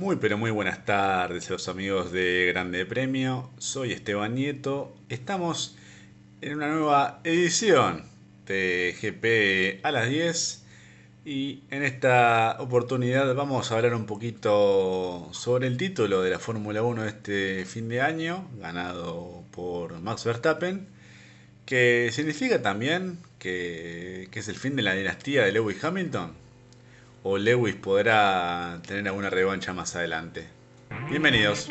Muy pero muy buenas tardes a los amigos de Grande Premio. Soy Esteban Nieto. Estamos en una nueva edición de GP a las 10 y en esta oportunidad vamos a hablar un poquito sobre el título de la Fórmula 1 de este fin de año, ganado por Max Verstappen, que significa también que, que es el fin de la dinastía de Lewis Hamilton o Lewis podrá tener alguna revancha más adelante. Bienvenidos.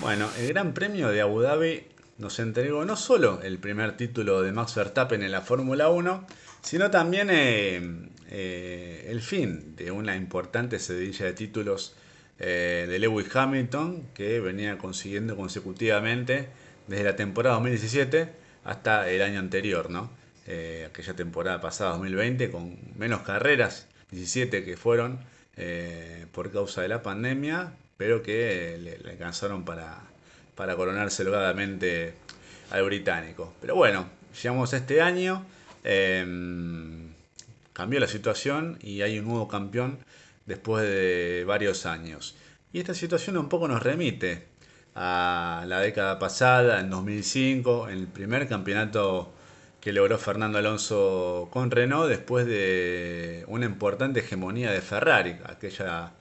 Bueno, el Gran Premio de Abu Dhabi nos entregó no solo el primer título de Max Verstappen en la Fórmula 1, sino también eh, eh, el fin de una importante sedilla de títulos eh, de Lewis Hamilton que venía consiguiendo consecutivamente desde la temporada 2017 hasta el año anterior, ¿no? Eh, aquella temporada pasada, 2020, con menos carreras, 17 que fueron eh, por causa de la pandemia, pero que le, alcanzaron para, para coronarse holgadamente al británico. Pero bueno, llegamos a este año, em, cambió la situación y hay un nuevo campeón después de varios años. Y esta situación un poco nos remite a la década pasada, en 2005, en el primer campeonato que logró Fernando Alonso con Renault después de una importante hegemonía de Ferrari, aquella,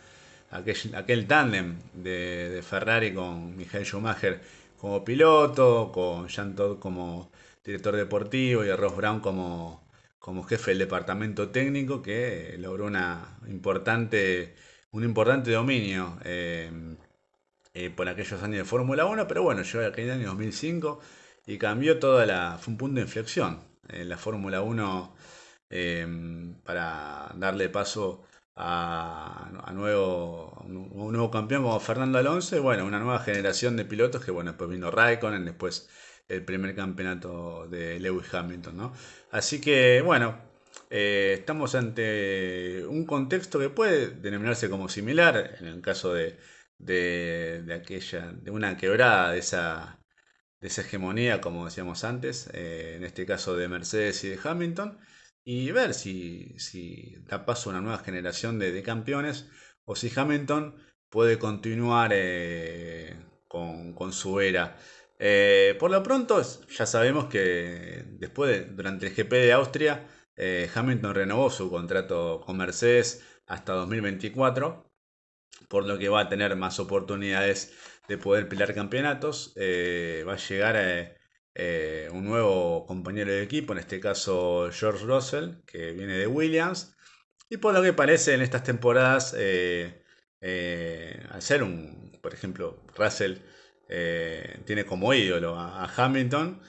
aquel, aquel tándem de, Ferrari con Michael Schumacher como piloto, con Jean Todt como director deportivo y a Ross Brown como, como jefe del departamento técnico que logró una importante, un importante dominio eh, eh, por aquellos años de Fórmula 1, pero bueno, llegó aquel año 2005 y cambió toda la... fue un punto de inflexión en la Fórmula 1 em, para darle paso a, nuevo, un nuevo campeón como Fernando Alonso y bueno, una nueva generación de pilotos que bueno, después vino Raikkonen, después el primer campeonato de Lewis Hamilton, ¿no? Así que bueno, eh, estamos ante un contexto que puede denominarse como similar en el caso de de, aquella, de una quebrada de esa, de esa hegemonía, como decíamos antes, eh, en este caso de Mercedes y de Hamilton, y ver si, si da paso a una nueva generación de, campeones o si Hamilton puede continuar eh, con, su era. Eh, por lo pronto, ya sabemos que después de, durante el GP de Austria, Hamilton renovó su contrato con Mercedes hasta 2024 por lo que va a tener más oportunidades de poder pelear campeonatos. Eh, va a llegar eh, eh, un nuevo compañero de equipo, en este caso George Russell, que viene de Williams. Y por lo que parece en estas temporadas, al ser un, por ejemplo, Russell tiene como ídolo a, Hamilton.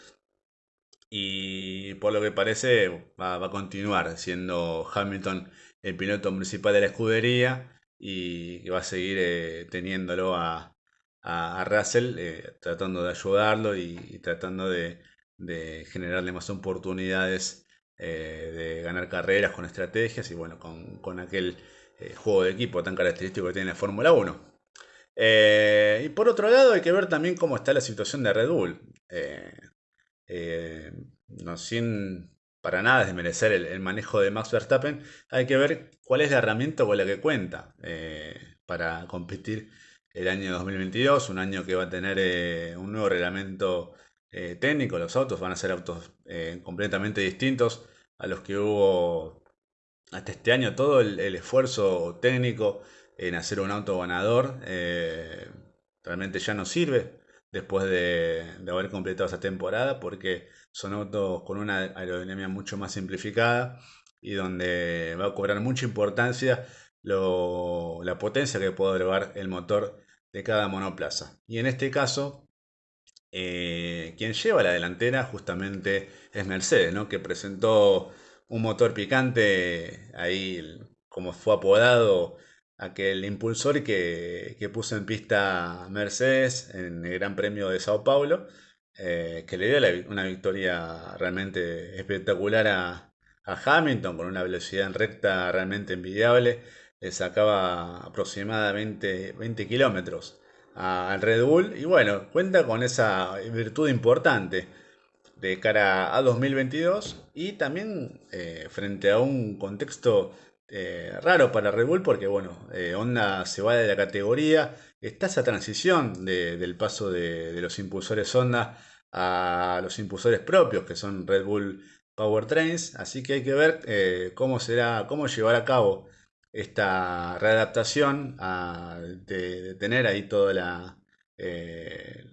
Y por lo que parece va, va a continuar siendo Hamilton el piloto principal de la escudería y va a seguir eh, teniéndolo a, Russell, eh, tratando de ayudarlo y, tratando de, generarle más oportunidades eh, de ganar carreras con estrategias y bueno, con, aquel juego de equipo tan característico que tiene la Fórmula 1. y por otro lado hay que ver también cómo está la situación de Red Bull. no, sin para nada desmerecer el, el, manejo de Max Verstappen, hay que ver cuál es la herramienta con la que cuenta eh, para competir el año 2022, un año que va a tener eh, un nuevo reglamento eh, técnico, los autos van a ser autos completamente distintos a los que hubo hasta este año, todo el, esfuerzo técnico en hacer un auto ganador realmente ya no sirve después de, haber completado esa temporada porque son autos con una aerodinámica mucho más simplificada y donde va a cobrar mucha importancia la potencia que puede elevar el motor de cada monoplaza. Y en este caso, eh, quien lleva la delantera justamente es Mercedes, ¿no? que presentó un motor picante, ahí como fue apodado aquel impulsor que, que puso en pista Mercedes en el Gran Premio de Sao Paulo eh, que le dio una victoria realmente espectacular a, Hamilton con una velocidad en recta realmente envidiable. Le sacaba aproximadamente 20 kilómetros al Red Bull y bueno, cuenta con esa virtud importante. de cara a 2022 y también eh, frente a un contexto eh, raro para Red Bull porque bueno, eh, Honda se va de la categoría, está esa transición del paso de, los impulsores Honda a los impulsores propios que son Red Bull Powertrains, así que hay que ver cómo será, cómo llevará a cabo esta readaptación de, tener ahí toda la, eh,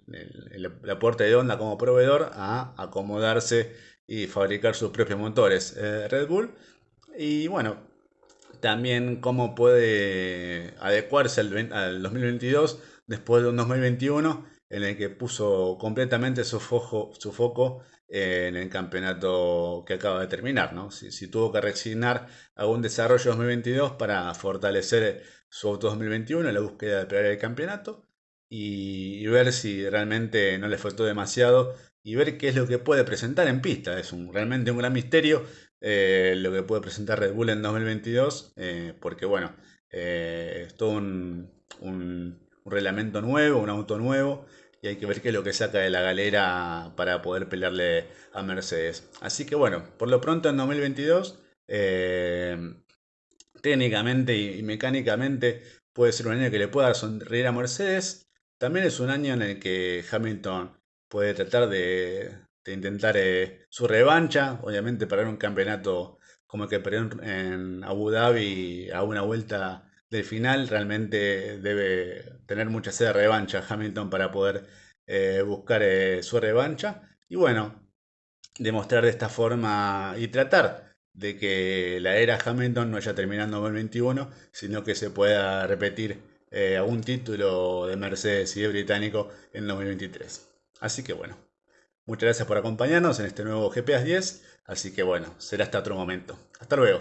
la puerta de Honda como proveedor a acomodarse y fabricar sus propios motores eh, Red Bull. Y bueno, también cómo puede adecuarse al, 2022 después de un 2021 en el que puso completamente su foco, su foco en el campeonato que acaba de terminar. ¿no? Si, tuvo que resignar algún desarrollo 2022 para fortalecer su auto 2021 en la búsqueda de pelear el campeonato y, ver si realmente no le faltó demasiado y ver qué es lo que puede presentar en pista. Es un, realmente un gran misterio eh, lo que puede presentar Red Bull en 2022 eh, porque bueno, eh, es todo un, un reglamento nuevo, un auto nuevo y hay que ver qué es lo que saca de la galera para poder pelearle a Mercedes. Así que bueno, por lo pronto en 2022, eh, técnicamente y, mecánicamente puede ser un año que le pueda sonreír a Mercedes. También es un año en el que Hamilton puede tratar de, intentar eh, su revancha, obviamente para un campeonato como el que perdió en Abu Dhabi a una vuelta del final, realmente debe tener mucha sed de revancha Hamilton para poder eh, buscar eh, su revancha. Y bueno, demostrar de esta forma y tratar de que la era Hamilton no haya terminado en 2021, sino que se pueda repetir eh, algún título de Mercedes y de británico en 2023. Así que bueno, muchas gracias por acompañarnos en este nuevo GPS 10. Así que bueno, será hasta otro momento. Hasta luego.